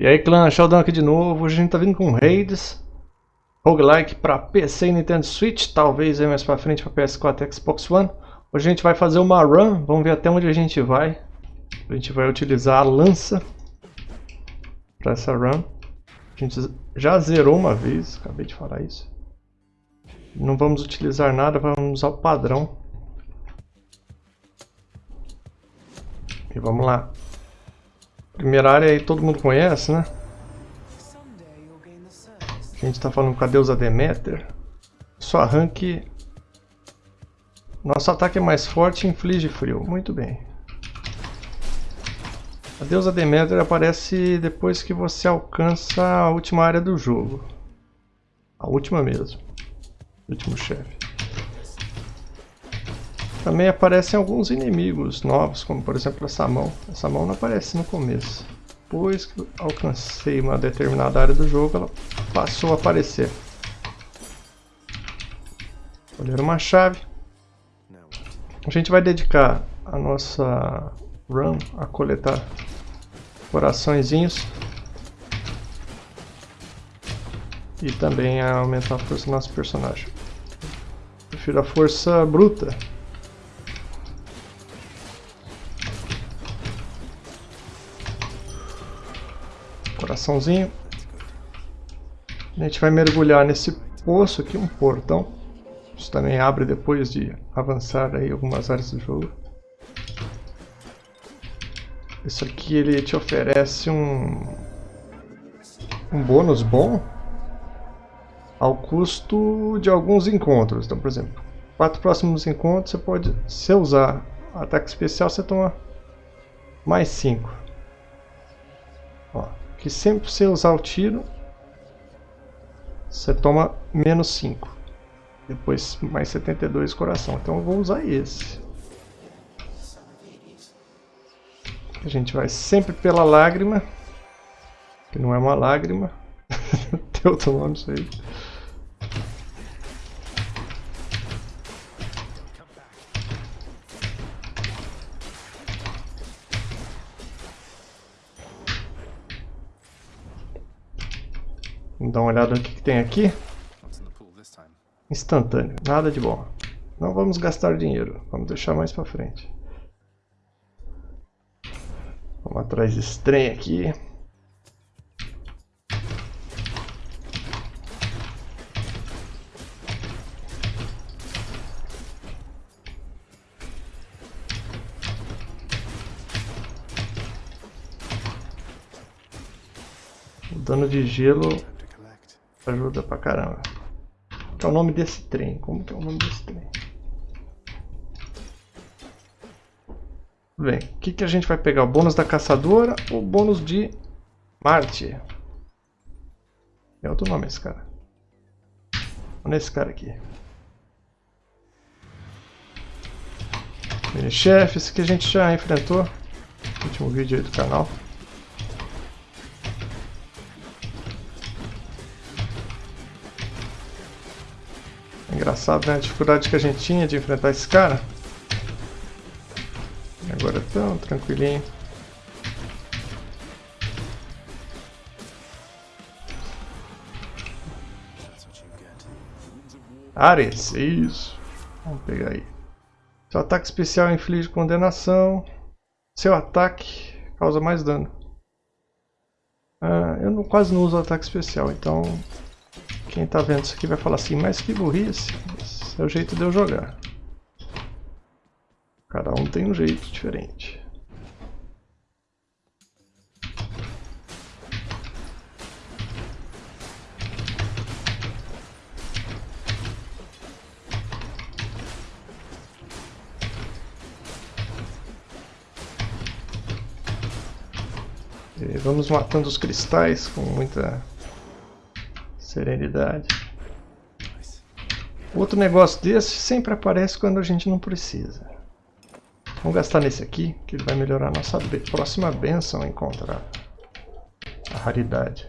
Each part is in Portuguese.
E aí clã, Sheldon aqui de novo, hoje a gente tá vindo com Raids. Roguelike para PC e Nintendo Switch, talvez aí mais pra frente para PS4 e Xbox One. Hoje a gente vai fazer uma run, vamos ver até onde a gente vai. A gente vai utilizar a lança para essa run. A gente já zerou uma vez, acabei de falar isso. Não vamos utilizar nada, vamos usar o padrão. E vamos lá Primeira área aí todo mundo conhece, né? A gente está falando com a deusa Deméter. Só arranque. Nosso ataque é mais forte e inflige frio. Muito bem. A deusa Deméter aparece depois que você alcança a última área do jogo. A última mesmo. O último chefe. Também aparecem alguns inimigos novos, como por exemplo essa mão. Essa mão não aparece no começo. Depois que alcancei uma determinada área do jogo, ela passou a aparecer. Olhar uma chave. A gente vai dedicar a nossa run a coletar coraçõezinhos. E também a aumentar a força do nosso personagem. Prefiro a força bruta. Coraçãozinho. A gente vai mergulhar nesse poço aqui, um portão. Isso também abre depois de avançar aí algumas áreas do jogo. Isso aqui ele te oferece um, um bônus bom ao custo de alguns encontros. Então, por exemplo, quatro próximos encontros você pode, se usar ataque especial, você toma mais 5 que sempre você usar o tiro, você toma menos 5. Depois mais 72 coração. Então eu vou usar esse. A gente vai sempre pela lágrima. Que não é uma lágrima. Tem outro nome isso aí. Vamos dar uma olhada no que, que tem aqui. Instantâneo, nada de bom. Não vamos gastar dinheiro, vamos deixar mais pra frente. Vamos atrás desse trem aqui. O dano de gelo Ajuda pra caramba. Qual é o nome desse trem? Como que é o nome desse trem? Bem, o que, que a gente vai pegar? O bônus da caçadora ou o bônus de Marte? É outro nome esse cara. Olha esse cara aqui. Mini-chefe, esse que a gente já enfrentou no último vídeo aí do canal. Engraçado, né? A dificuldade que a gente tinha de enfrentar esse cara. Agora tão tranquilinho. Ares, isso. Vamos pegar aí. Seu ataque especial inflige condenação. Seu ataque causa mais dano. Ah, eu não, quase não uso ataque especial, então quem tá vendo isso aqui vai falar assim, mas que burrice, esse é o jeito de eu jogar. Cada um tem um jeito diferente. E vamos matando os cristais com muita Serenidade. Outro negócio desse sempre aparece quando a gente não precisa. Vamos gastar nesse aqui, que ele vai melhorar a nossa próxima benção encontrar. A raridade.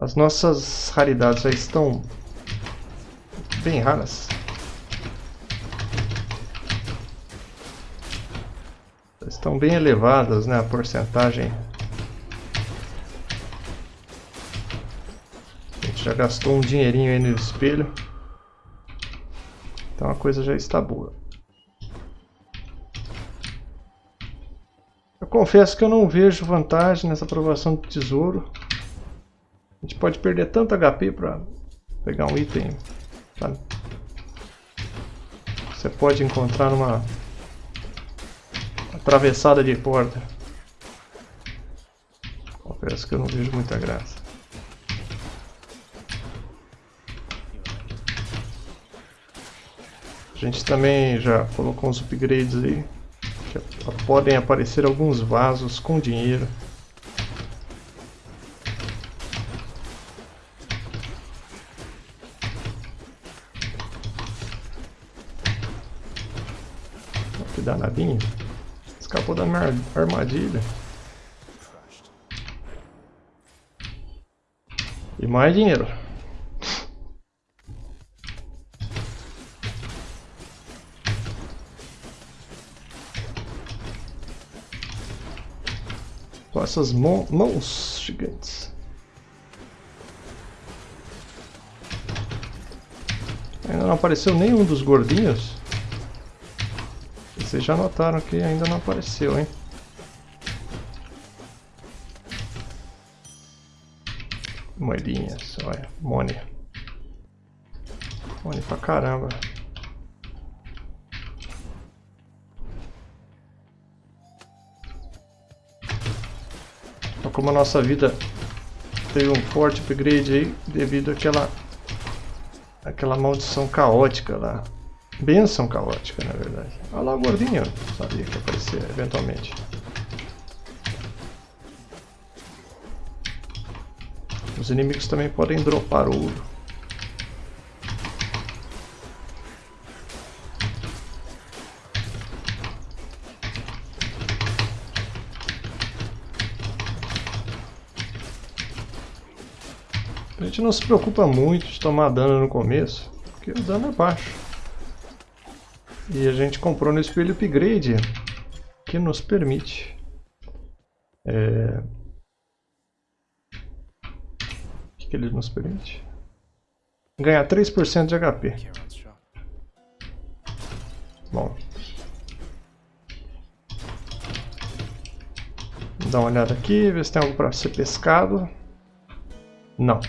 As nossas raridades já estão bem raras. Estão bem elevadas, né? A porcentagem Já gastou um dinheirinho aí no espelho. Então a coisa já está boa. Eu confesso que eu não vejo vantagem nessa aprovação do tesouro. A gente pode perder tanto HP para pegar um item. Sabe? Você pode encontrar numa atravessada de porta. Confesso que eu não vejo muita graça. A gente também já colocou uns upgrades aí. Que podem aparecer alguns vasos com dinheiro. Que danadinho. Escapou da minha armadilha. E mais dinheiro. Essas mãos gigantes. Ainda não apareceu nenhum dos gordinhos. Vocês já notaram que ainda não apareceu, hein? Moedinhas, olha, money. Money pra caramba. Como a nossa vida teve um forte upgrade aí devido àquela aquela maldição caótica lá. Benção caótica, na verdade. Olha lá o gordinho, sabia que ia aparecer eventualmente. Os inimigos também podem dropar ouro. A gente não se preocupa muito de tomar dano no começo, porque o dano é baixo. E a gente comprou no espelho upgrade, que nos permite é, que, que ele nos permite? Ganhar 3% de HP. Bom. Dar uma olhada aqui, ver se tem algo para ser pescado. Não.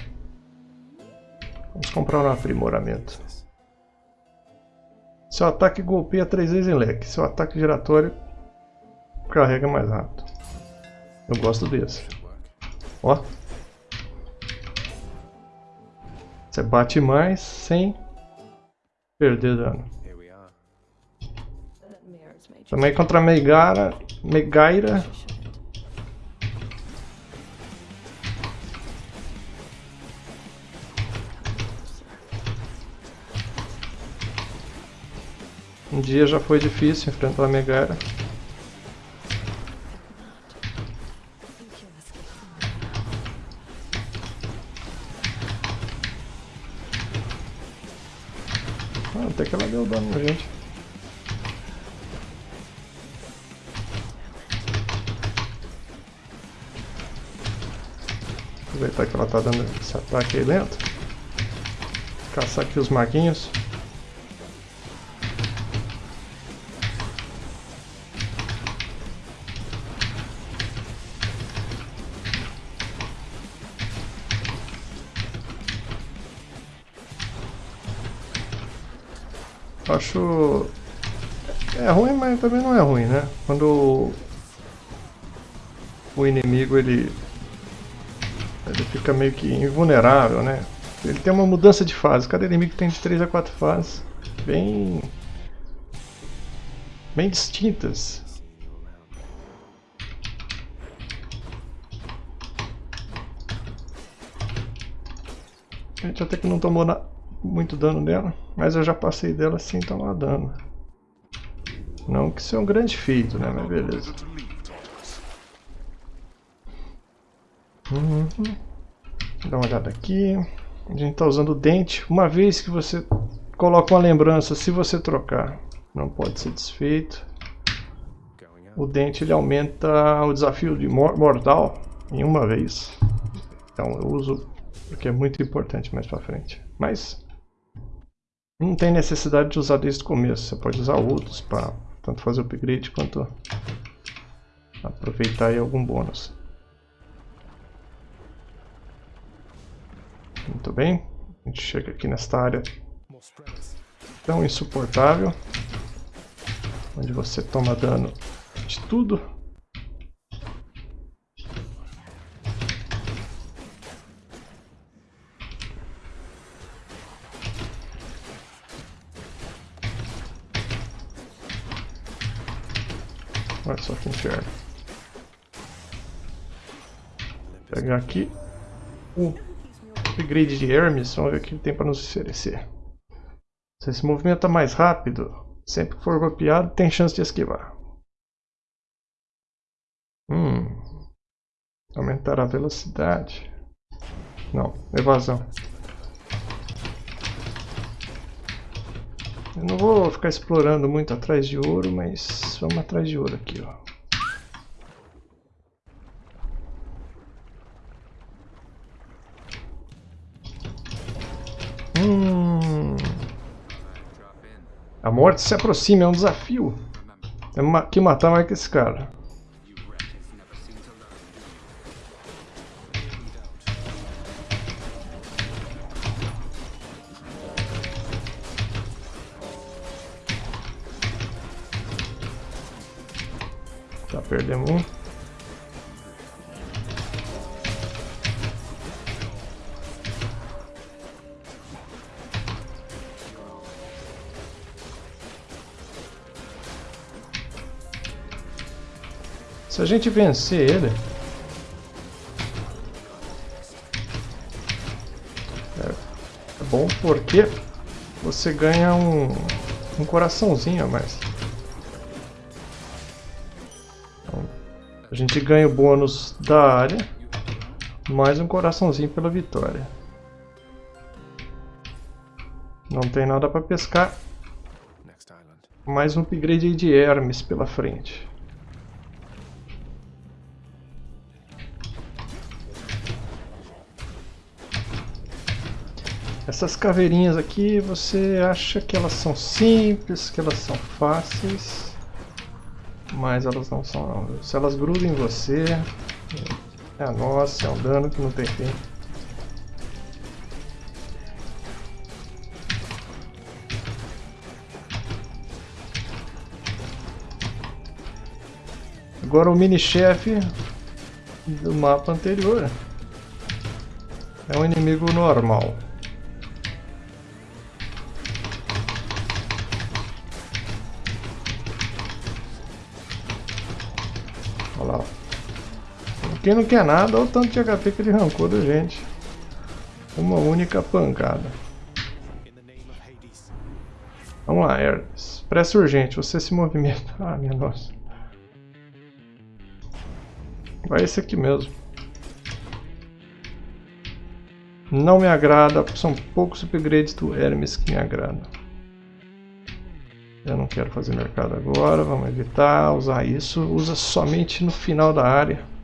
Vamos comprar um aprimoramento. Seu ataque golpeia três vezes em leque. Seu ataque giratório carrega mais rápido. Eu gosto desse. Ó. Você bate mais sem perder dano. Também contra Megara, Megaira. Um dia já foi difícil enfrentar a Megaira. Até que ela deu dano na gente. Aproveitar que ela tá dando esse ataque aí dentro. Caçar aqui os maguinhos. Acho... É ruim, mas também não é ruim, né? Quando o inimigo ele, ele fica meio que invulnerável, né? Ele tem uma mudança de fase. Cada inimigo tem de 3 a 4 fases. Bem... Bem distintas. A gente até que não tomou na muito dano dela, mas eu já passei dela sem tomar dano. Não que isso é um grande feito, né? Mas beleza. Uhum. Dá uma olhada aqui. A gente está usando o dente. Uma vez que você coloca uma lembrança, se você trocar, não pode ser desfeito. O dente ele aumenta o desafio de mortal em uma vez. Então eu uso Porque é muito importante mais pra frente. Mas não tem necessidade de usar desde o começo. Você pode usar outros para tanto fazer upgrade quanto aproveitar aí algum bônus. Muito bem. A gente chega aqui nesta área tão insuportável. Onde você toma dano de tudo. Olha só que inferno. Pegar aqui o upgrade de Hermes. Vamos ver o que ele tem para nos oferecer. Você se movimenta mais rápido. Sempre que for golpeado, tem chance de esquivar. Hum. Aumentar a velocidade. Não, evasão. Eu não vou ficar explorando muito atrás de ouro, mas vamos atrás de ouro aqui, ó. Hum. A morte se aproxima, é um desafio. Temos que matar mais que esse cara. Perdemos um. Se a gente vencer ele... É, é bom porque você ganha um, um coraçãozinho a mais. Gente ganha o bônus da área, mais um coraçãozinho pela vitória. Não tem nada para pescar. Mais um upgrade de Hermes pela frente. Essas caveirinhas aqui, você acha que elas são simples, que elas são fáceis. Mas elas não são não. Se elas grudam em você, é a nossa, é um dano que não tem fim. Agora o mini-chefe do mapa anterior. É um inimigo normal. Quem não quer nada, olha o tanto de HP que ele arrancou da gente. Uma única pancada. Vamos lá, Hermes. Pressa urgente, você se movimenta. Ah, minha nossa. Vai esse aqui mesmo. Não me agrada, são poucos upgrades do Hermes que me agradam. Eu não quero fazer mercado agora, vamos evitar usar isso. Usa somente no final da área.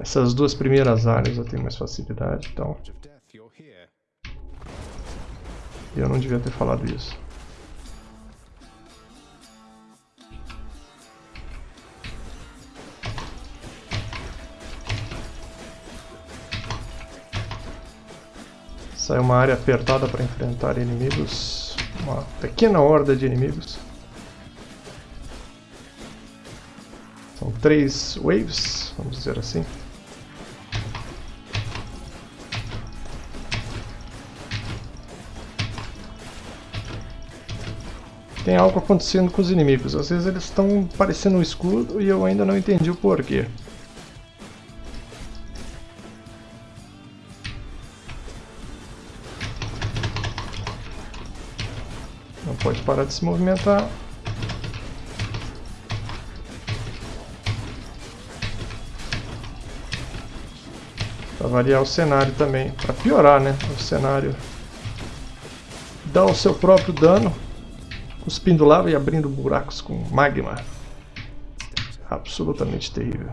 Essas duas primeiras áreas eu tenho mais facilidade, então... Eu não devia ter falado isso. Sai uma área apertada para enfrentar inimigos. Uma pequena horda de inimigos. São três waves, vamos dizer assim. Tem algo acontecendo com os inimigos. Às vezes eles estão parecendo um escudo e eu ainda não entendi o porquê. Não pode parar de se movimentar. Para variar o cenário também, para piorar né, o cenário. Dá o seu próprio dano cuspindo lava e abrindo buracos com magma. Absolutamente terrível.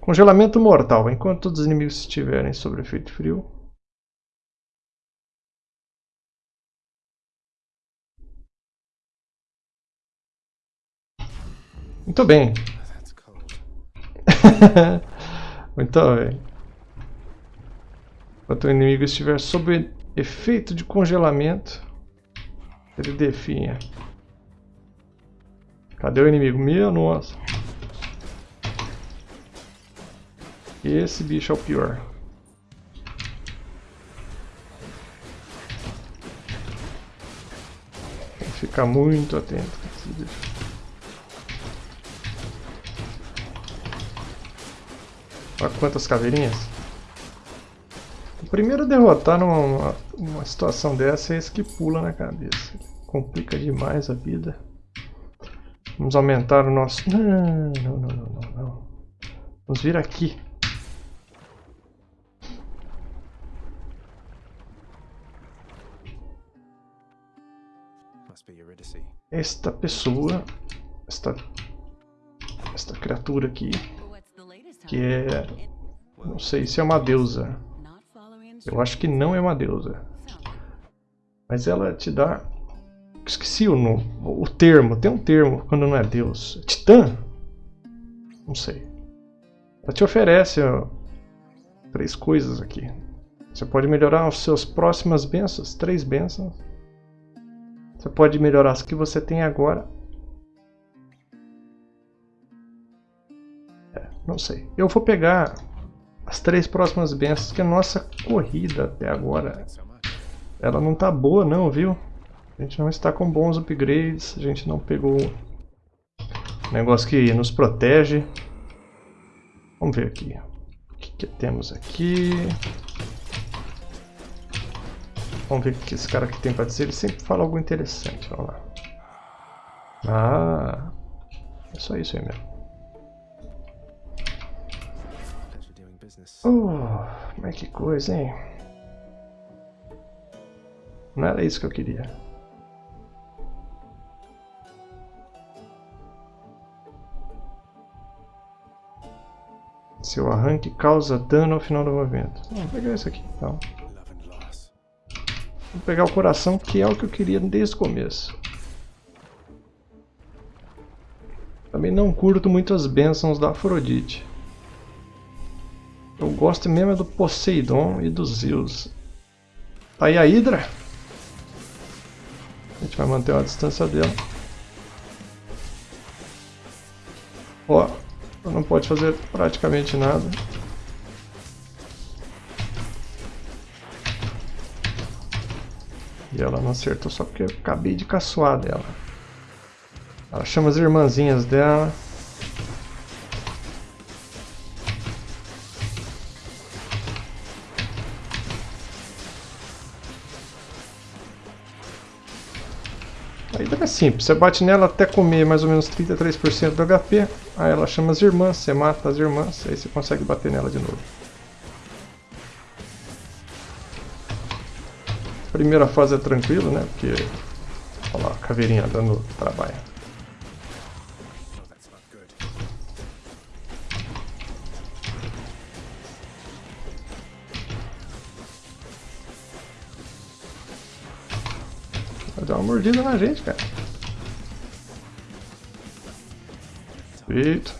Congelamento mortal. Enquanto todos os inimigos estiverem sob efeito frio. Muito bem. Muito bem. Enquanto o inimigo estiver sob efeito de congelamento, ele definha. Cadê o inimigo? Meu nossa. Esse bicho é o pior. Tem que ficar muito atento com esse bicho. Olha quantas caveirinhas. O primeiro derrotar numa uma situação dessa é esse que pula na cabeça. Complica demais a vida. Vamos aumentar o nosso... Não, não, não, não, não. não. Vamos vir aqui. Esta pessoa, esta, esta criatura aqui, que é, não sei se é uma deusa. Eu acho que não é uma deusa. Mas ela te dá Esqueci o, o termo. Tem um termo quando não é Deus. Titã? Não sei. Ela te oferece ó, três coisas aqui. Você pode melhorar as suas próximas bênçãos. Três bênçãos. Você pode melhorar as que você tem agora. É, não sei. Eu vou pegar as três próximas bênçãos, que a nossa corrida até agora ela não tá boa não, viu? A gente não está com bons upgrades, a gente não pegou negócio que nos protege. Vamos ver aqui. O que, que temos aqui? Vamos ver o que esse cara aqui tem para dizer. Ele sempre fala algo interessante. Vamos lá. Ah, é só isso aí mesmo. Oh, mas que coisa, hein? Não era isso que eu queria. Seu arranque causa dano ao final do movimento. Vamos pegar isso aqui então. Vou pegar o coração, que é o que eu queria desde o começo. Também não curto muito as bênçãos da Afrodite. Eu gosto mesmo é do Poseidon e dos Zeus. Tá aí a Hydra. A gente vai manter uma distância dela. Ó, não pode fazer praticamente nada. E ela não acertou só porque eu acabei de caçoar dela. Ela chama as irmãzinhas dela. É simples, você bate nela até comer mais ou menos 33% do HP, aí ela chama as irmãs, você mata as irmãs, aí você consegue bater nela de novo. Primeira fase é tranquilo, né? Porque, olha lá, a caveirinha dando trabalho. Uma mordida na gente, cara. Feito.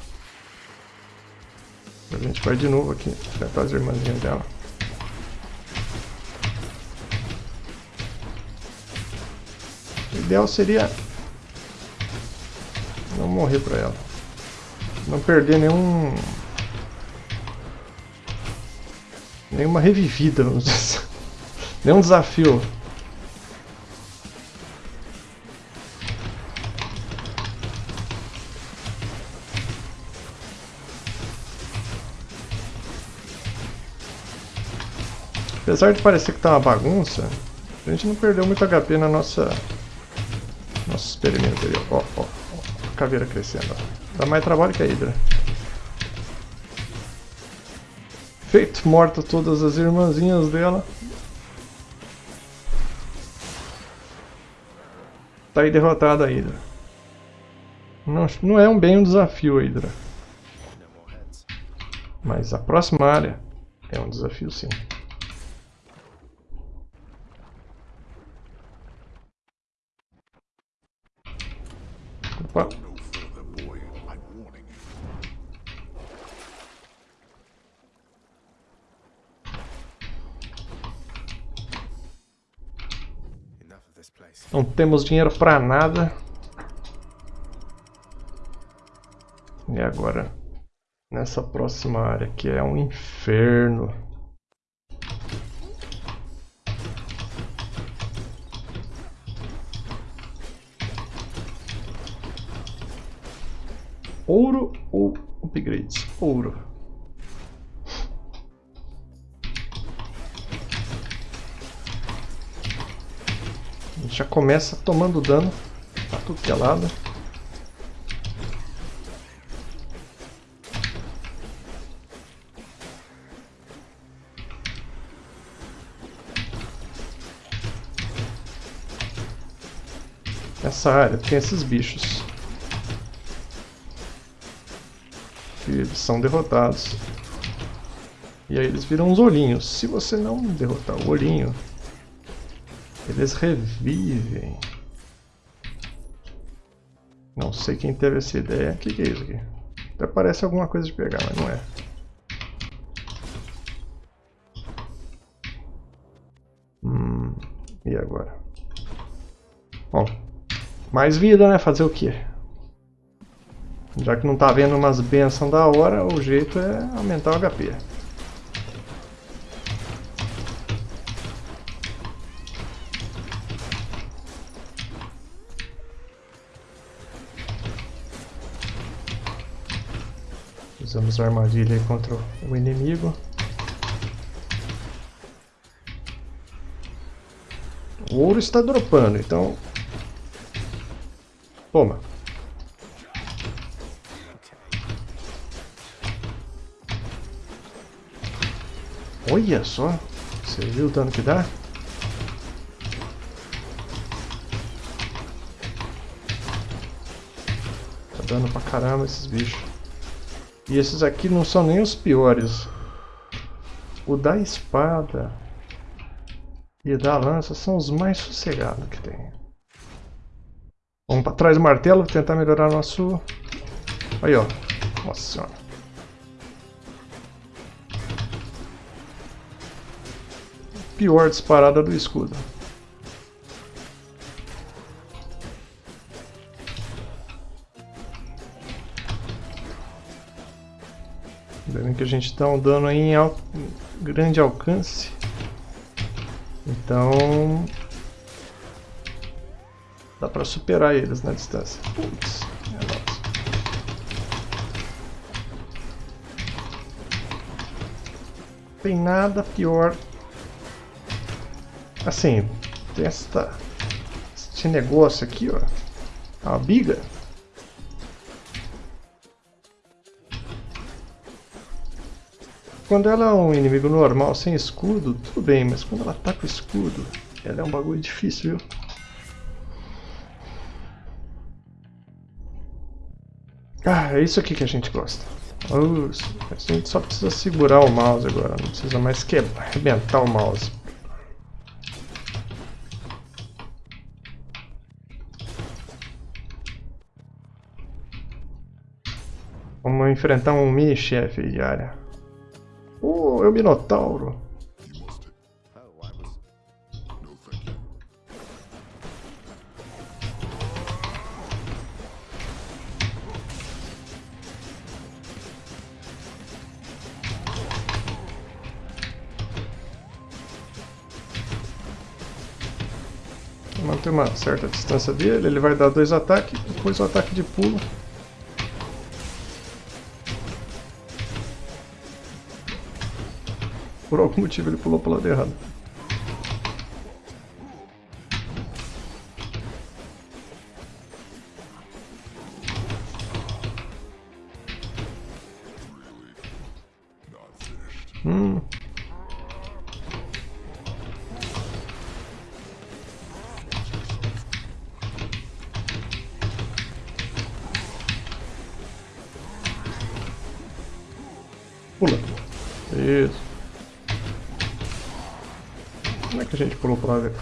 A gente vai de novo aqui, enfrentar as irmãzinhas dela. O ideal seria não morrer pra ela. Não perder nenhum... Nenhuma revivida, vamos dizer assim. Nenhum desafio. Apesar de parecer que tá uma bagunça, a gente não perdeu muito HP na nossa... Nosso experimento aí, ó, ó, ó, caveira crescendo, ó. Dá mais trabalho que a Hydra. Feito, morta todas as irmãzinhas dela. Tá aí derrotada a Hydra. Não, não é um bem um desafio a Hydra. Mas a próxima área é um desafio sim. Opa. Não temos dinheiro para nada. E agora, nessa próxima área que é um inferno. Começa tomando dano pra tudo que é lado. Nessa área tem esses bichos. eles são derrotados. E aí eles viram uns olhinhos. Se você não derrotar o olhinho, eles revivem. Não sei quem teve essa ideia. O que, que é isso aqui? Até parece alguma coisa de pegar, mas não é. Hum, e agora? Bom, mais vida, né? Fazer o quê? Já que não tá vendo umas bençãos da hora, o jeito é aumentar o HP. Usamos a armadilha contra o inimigo. O ouro está dropando, então... Toma. Olha só. Você viu o dano que dá? Tá dando pra caramba esses bichos. E esses aqui não são nem os piores. O da espada e da lança são os mais sossegados que tem. Vamos pra trás do martelo, tentar melhorar nosso... Aí, ó. Nossa senhora. pior disparada do escudo. Vendo que a gente está um dano em al grande alcance. Então... Dá para superar eles na distância. Putz, Tem nada pior Assim, tem esta, este negócio aqui, ó. A biga. Quando ela é um inimigo normal, sem escudo, tudo bem, mas quando ela tá com escudo, ela é um bagulho difícil, viu? Ah, é isso aqui que a gente gosta. a gente só precisa segurar o mouse agora, não precisa mais quebrar, arrebentar o mouse. Vamos enfrentar um mini-chefe de área. Oh, é o Minotauro. manter uma certa distância dele, ele vai dar dois ataques, depois o ataque de pulo Por algum motivo ele pulou pro lado errado.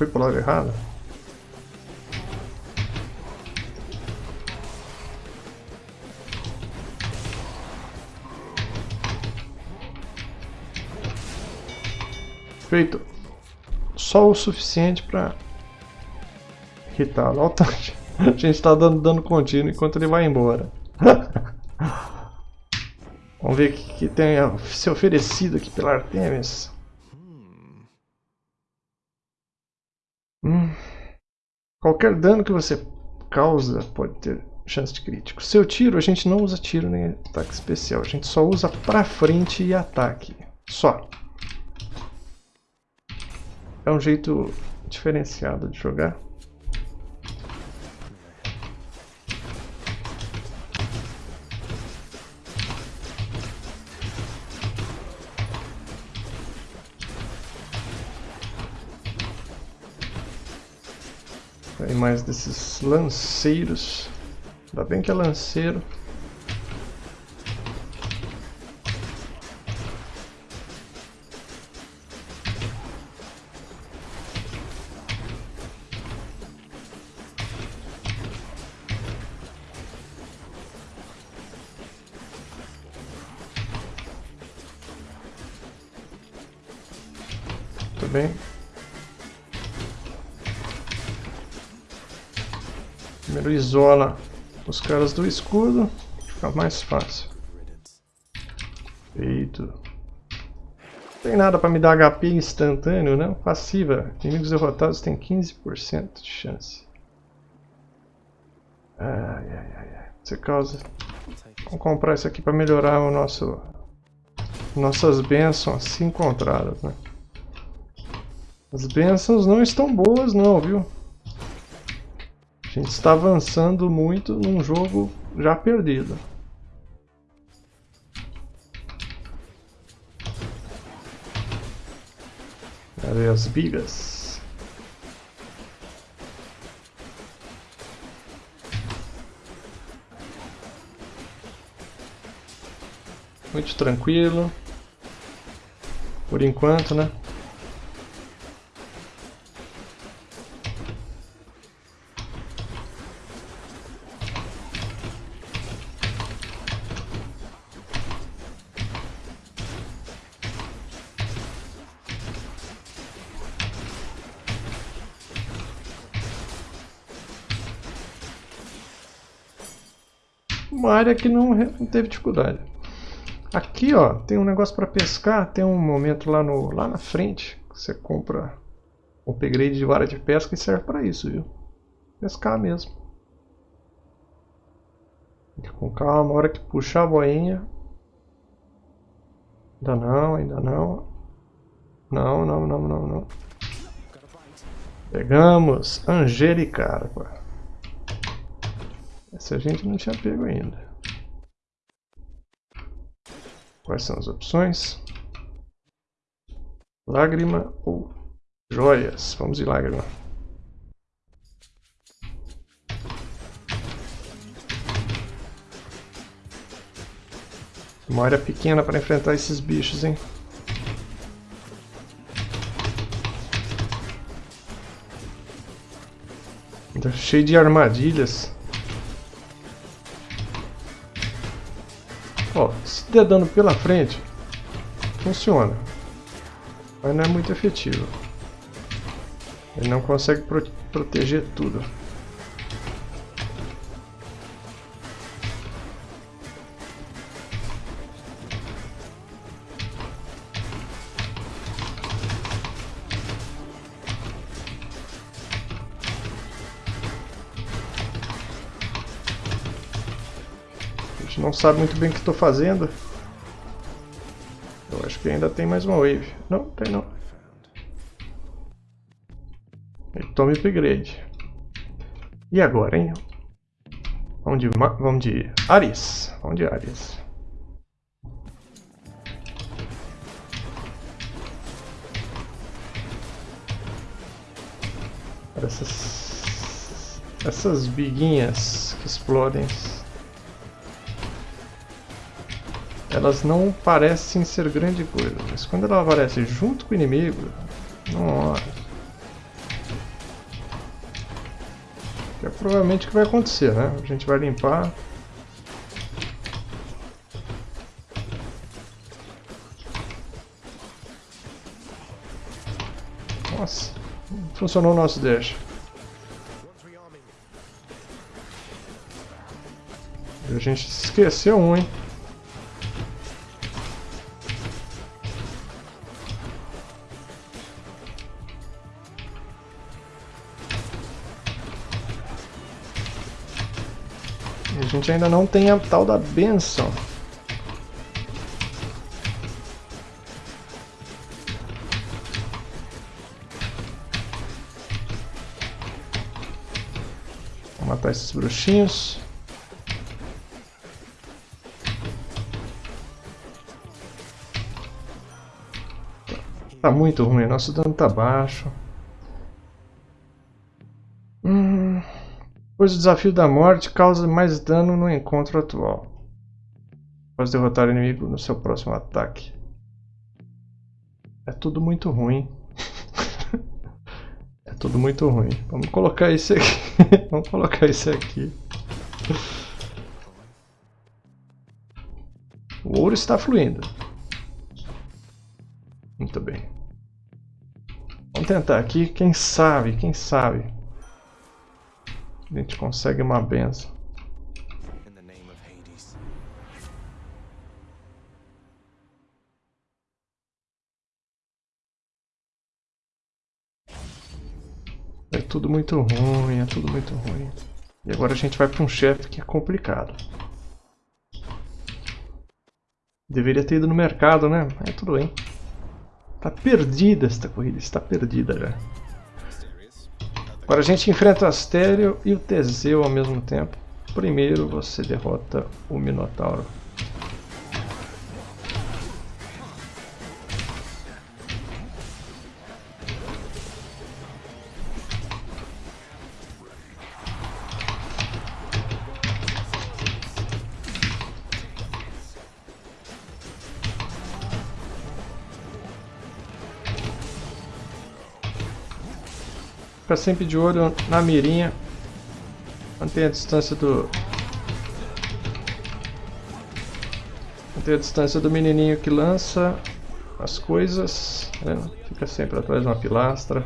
Pulou pro lado... Errado? Feito. Só o suficiente pra irritá-lo. A gente tá dando dano contínuo enquanto ele vai embora. Vamos ver o que, que tem a ser oferecido aqui pela Artemis. Qualquer dano que você causa pode ter chance de crítico. Seu tiro, a gente não usa tiro nem ataque especial. A gente só usa pra frente e ataque. Só. É um jeito diferenciado de jogar. Mais desses lanceiros. Ainda bem que é lanceiro. Isola os caras do escudo, fica mais fácil. Feito. Não tem nada para me dar HP instantâneo, não? Passiva. Inimigos derrotados têm 15% de chance. Ai, ai, ai, ai. Você causa... Vamos comprar isso aqui para melhorar o nosso... Nossas bênçãos assim encontradas, né? As bênçãos não estão boas não, viu? A gente está avançando muito num jogo já perdido. Cadê as bigas? Muito tranquilo. Por enquanto, né? Área que não, teve dificuldade. Aqui, ó, tem um negócio para pescar, tem um momento lá, no, lá na frente, que você compra um upgrade de vara de pesca e serve para isso, viu? Pescar mesmo. Com calma, hora que puxar a boinha. Ainda não, ainda não. Não, não, não, não, não. Pegamos Angelicarpa. Essa a gente não tinha pego ainda. Quais são as opções? Lágrima ou joias? Vamos de lágrima. Uma área pequena para enfrentar esses bichos, hein? cheio de armadilhas. Ó, se der dano pela frente, funciona. Mas não é muito efetivo. Ele não consegue pro proteger tudo. Não sabe muito bem o que estou fazendo. Eu acho que ainda tem mais uma wave. Não, tem não. E tome upgrade. E agora, hein? Vamos de, vamos de Ares. Vamos de Ares. Essas, essas biguinhas que explodem. Elas não parecem ser grande coisa, mas quando ela aparece junto com o inimigo, nossa. Que é provavelmente o que vai acontecer, né? A gente vai limpar. Nossa, funcionou o nosso dash. A gente esqueceu um, hein? Gente ainda não tem a tal da benção. Vou matar esses bruxinhos. Tá muito ruim, nosso dano tá baixo. Pois o desafio da morte causa mais dano no encontro atual. Após derrotar o inimigo no seu próximo ataque. É tudo muito ruim. é tudo muito ruim. Vamos colocar esse aqui. Vamos colocar esse aqui. O ouro está fluindo. Muito bem. Vamos tentar aqui, quem sabe, quem sabe. A gente consegue uma benção. É tudo muito ruim, é tudo muito ruim. E agora a gente vai para um chefe que é complicado. Deveria ter ido no mercado, né? É tudo bem. Tá perdida esta corrida, está perdida já. Agora a gente enfrenta o Astério e o Teseu ao mesmo tempo. Primeiro você derrota o Minotauro. Fica sempre de olho na mirinha. Mantenha a distância do... Mantenha a distância do menininho que lança as coisas. Né? Fica sempre atrás de uma pilastra.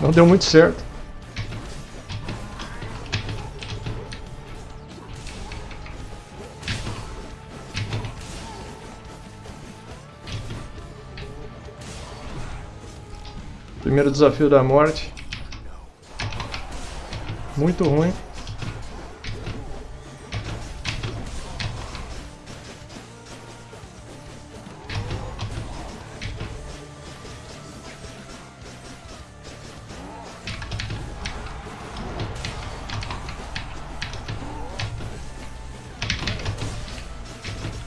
Não deu muito certo. Primeiro desafio da morte. Muito ruim.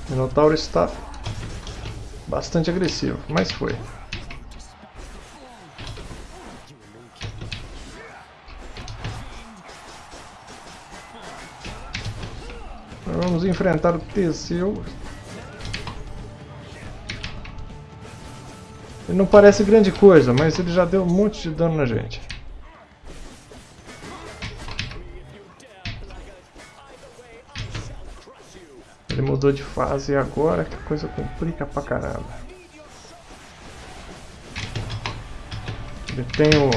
Minotauro está bastante agressivo, mas foi. Enfrentar o Teseu. Ele não parece grande coisa, mas ele já deu um monte de dano na gente. Ele mudou de fase agora que coisa complica pra caramba. Ele tem o...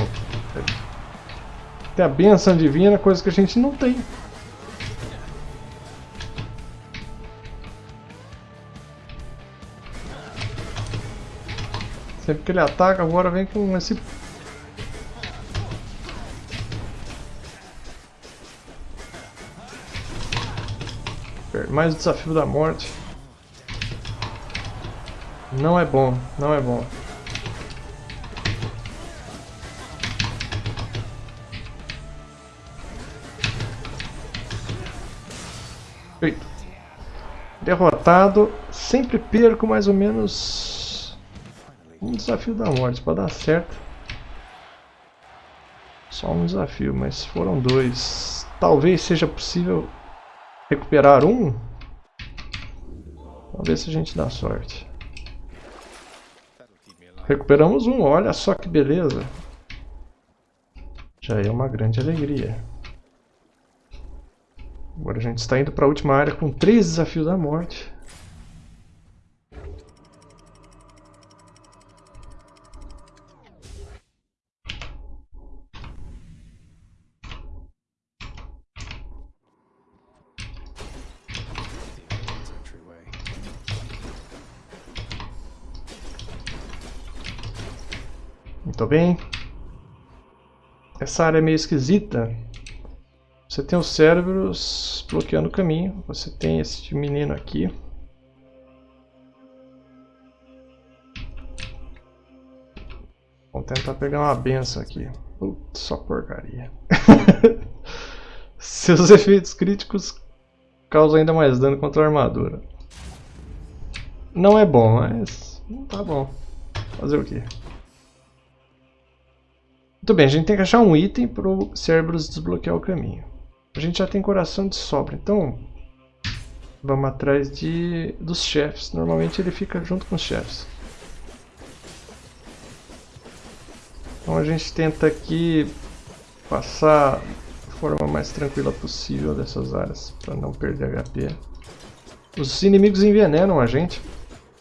Tem a benção divina, coisa que a gente não tem. Que ele ataca, agora vem com esse... Mais o desafio da morte. Não é bom, não é bom. Derrotado. Sempre perco mais ou menos um desafio da morte para dar certo. Só um desafio, mas foram dois. Talvez seja possível recuperar um. Vamos ver se a gente dá sorte. Recuperamos um, olha só que beleza. Já é uma grande alegria. Agora a gente está indo para a última área com três desafios da morte. Muito bem. Essa área é meio esquisita. Você tem os cérebros bloqueando o caminho. Você tem esse menino aqui. Vamos tentar pegar uma benção aqui. Putz, só porcaria. Seus efeitos críticos causam ainda mais dano contra a armadura. Não é bom, mas tá bom. Fazer o quê? Muito bem, a gente tem que achar um item para o Cerberus desbloquear o caminho. A gente já tem coração de sobra, então vamos atrás de, dos chefes. Normalmente ele fica junto com os chefes. Então a gente tenta aqui passar da forma mais tranquila possível dessas áreas, para não perder HP. Os inimigos envenenam a gente.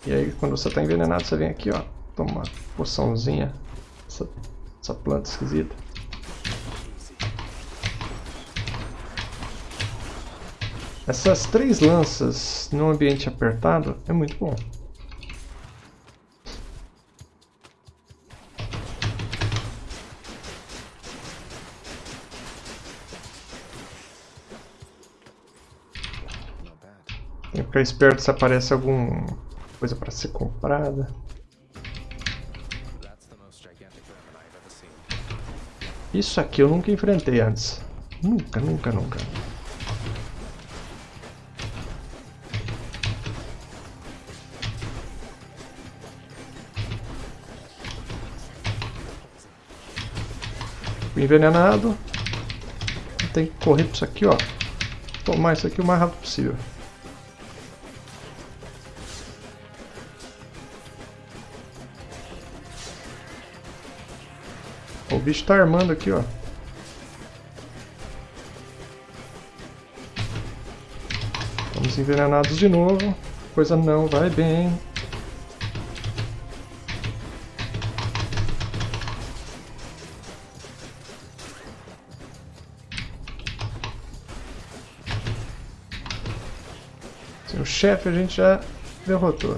E aí quando você está envenenado, você vem aqui, ó, toma poçãozinha. Essa essa planta esquisita. Essas três lanças num ambiente apertado é muito bom. Tem que ficar esperto se aparece alguma coisa para ser comprada. Isso aqui eu nunca enfrentei antes. Nunca, nunca, nunca. Fui envenenado. Tem que correr para isso aqui, ó. Tomar isso aqui o mais rápido possível. Bicho tá armando aqui, ó. Estamos envenenados de novo. Coisa não vai bem. o chefe a gente já derrotou.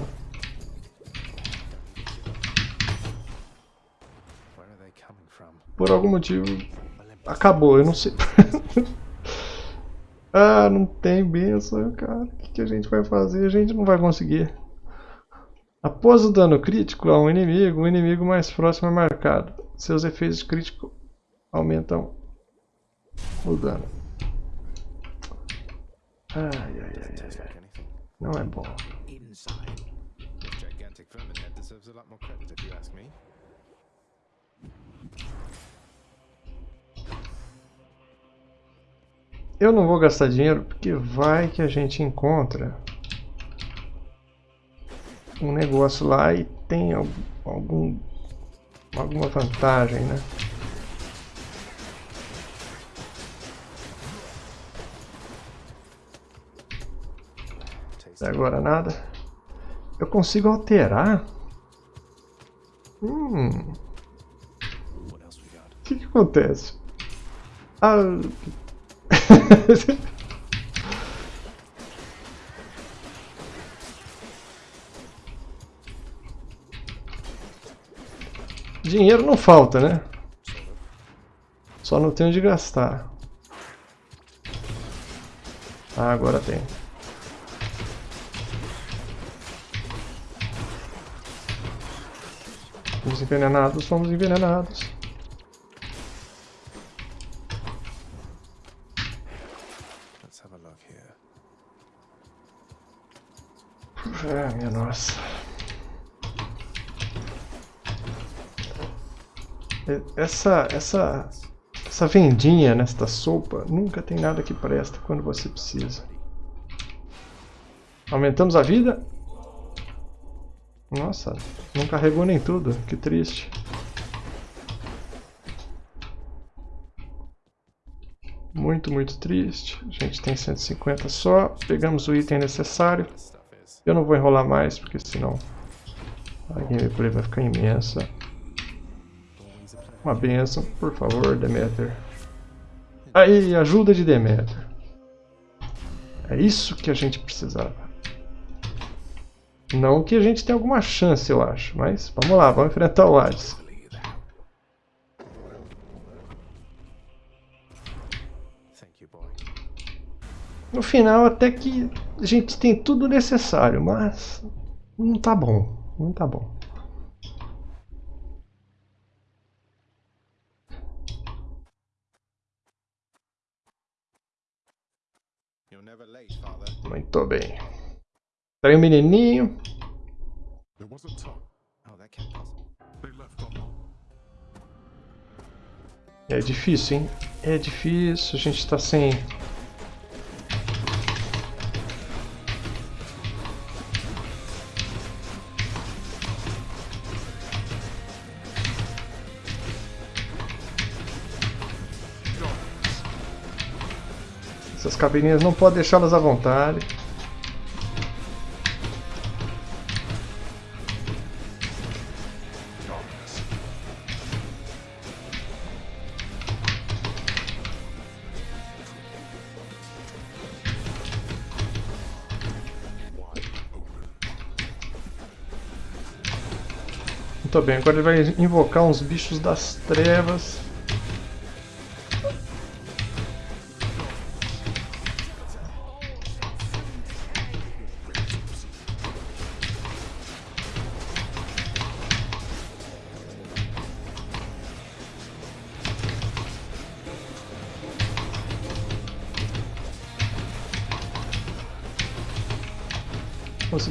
por algum motivo acabou, eu não sei. ah, não tem benção, cara. O que, que a gente vai fazer? A gente não vai conseguir. Após o dano crítico a um inimigo, o inimigo mais próximo é marcado. Seus efeitos críticos aumentam o dano. Ai, ai, ai, ai. Não é bom. Eu não vou gastar dinheiro porque vai que a gente encontra um negócio lá e tem algum, alguma vantagem, né? Agora nada. Eu consigo alterar? Hum. O que, que acontece? Ah, Dinheiro não falta, né? Só não tenho de gastar. Ah, agora tem. Fomos envenenados, fomos envenenados. Ah, minha nossa. Essa, essa, Essa vendinha nesta sopa nunca tem nada que presta quando você precisa. Aumentamos a vida. Nossa, não carregou nem tudo. Que triste. Muito, muito triste. A gente tem 150 só. Pegamos o item necessário. Eu não vou enrolar mais, porque senão a gameplay vai ficar imensa. Uma benção, por favor, Demeter. Aí, ajuda de Demeter. É isso que a gente precisava. Não que a gente tenha alguma chance, eu acho. Mas vamos lá, vamos enfrentar o Hades. No final, até que a gente tem tudo necessário, mas não tá bom. Não tá bom. Muito bem. Tem um menininho. É difícil, hein? É difícil, a gente tá sem... Cabininhas não pode deixá-las à vontade. Muito bem, agora ele vai invocar uns bichos das trevas.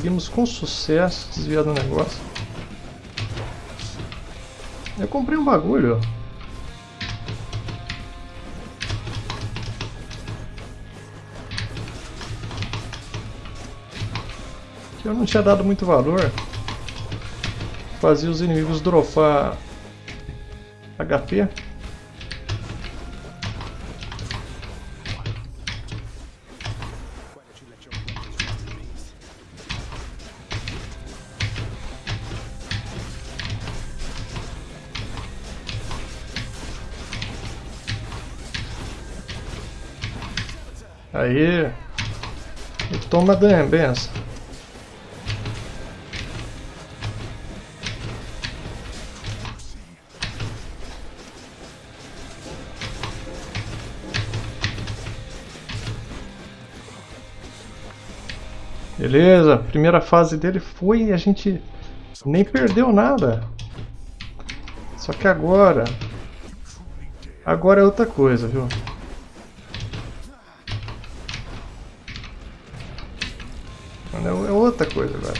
Conseguimos com sucesso desviar do negócio. Eu comprei um bagulho. Que eu não tinha dado muito valor. Fazia os inimigos dropar HP. Dano, benção. Beleza, primeira fase dele foi e a gente nem perdeu nada. Só que agora... Agora é outra coisa, viu? É outra coisa agora.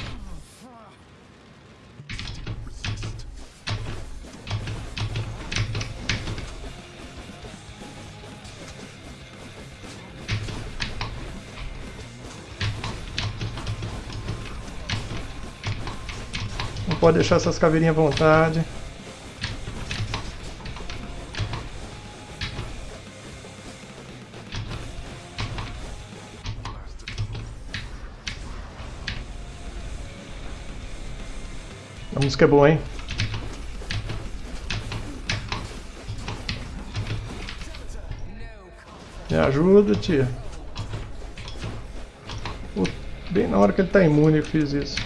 Não pode deixar essas caveirinhas à vontade. Música é boa, hein? Me ajuda, tia. Bem na hora que ele tá imune eu fiz isso.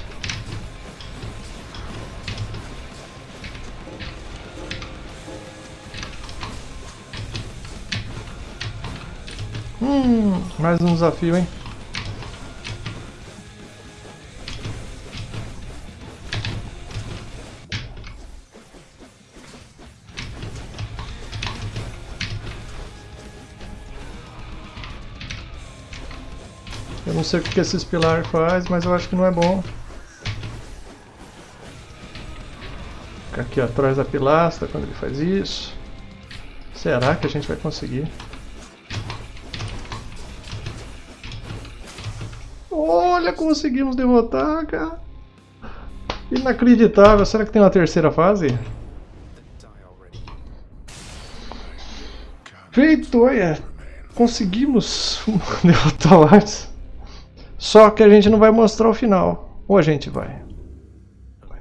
Hum, mais um desafio, hein? Sei o que esses pilares faz, mas eu acho que não é bom. Fica aqui atrás da pilastra quando ele faz isso. Será que a gente vai conseguir? Olha, conseguimos derrotar, cara. Inacreditável. Será que tem uma terceira fase? Feito, olha. Conseguimos derrotar o Arts. Só que a gente não vai mostrar o final. Ou a gente vai?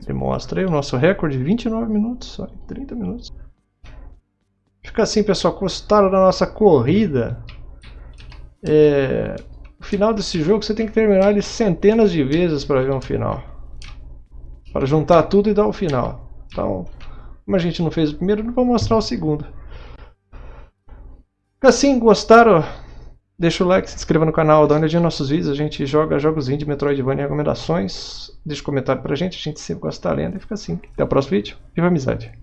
Ele mostra aí o nosso recorde, 29 minutos, só 30 minutos. Fica assim, pessoal, gostaram da nossa corrida? É, o final desse jogo você tem que terminar ele centenas de vezes para ver um final. Para juntar tudo e dar o final. Então, como a gente não fez o primeiro, não vou mostrar o segundo. Assim, gostaram? Deixa o like, se inscreva no canal, dá uma olhadinha nos nossos vídeos. A gente joga jogos indie, Metroidvania e recomendações. Deixa um comentário pra gente, a gente sempre gosta da lenda. E fica assim. Até o próximo vídeo. Viva a amizade!